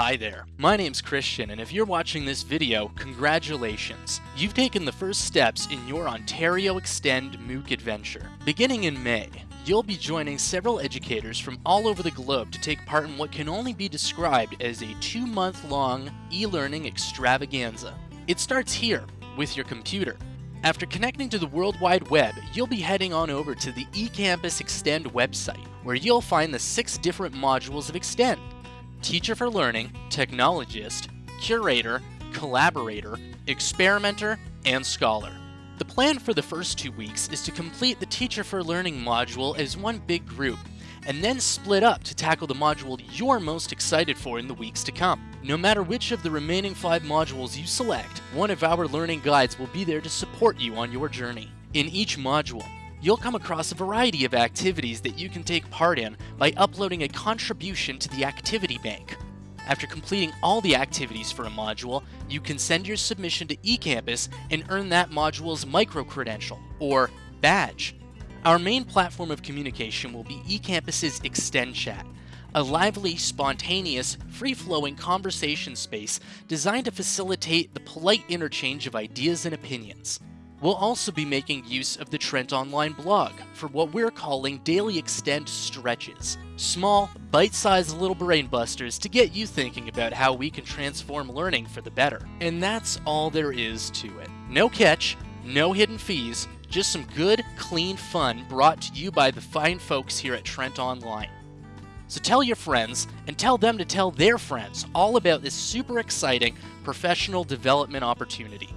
Hi there, my name's Christian, and if you're watching this video, congratulations. You've taken the first steps in your Ontario Extend MOOC adventure. Beginning in May, you'll be joining several educators from all over the globe to take part in what can only be described as a two-month-long e-learning extravaganza. It starts here, with your computer. After connecting to the World Wide Web, you'll be heading on over to the eCampus Extend website, where you'll find the six different modules of Extend. Teacher for Learning, Technologist, Curator, Collaborator, Experimenter, and Scholar. The plan for the first two weeks is to complete the Teacher for Learning module as one big group, and then split up to tackle the module you're most excited for in the weeks to come. No matter which of the remaining five modules you select, one of our learning guides will be there to support you on your journey. In each module, you'll come across a variety of activities that you can take part in by uploading a contribution to the activity bank. After completing all the activities for a module, you can send your submission to eCampus and earn that module's micro-credential, or badge. Our main platform of communication will be eCampus's Extend Chat, a lively, spontaneous, free-flowing conversation space designed to facilitate the polite interchange of ideas and opinions. We'll also be making use of the Trent Online blog for what we're calling Daily Extend Stretches. Small, bite-sized little brain busters to get you thinking about how we can transform learning for the better. And that's all there is to it. No catch, no hidden fees, just some good, clean fun brought to you by the fine folks here at Trent Online. So tell your friends and tell them to tell their friends all about this super exciting professional development opportunity.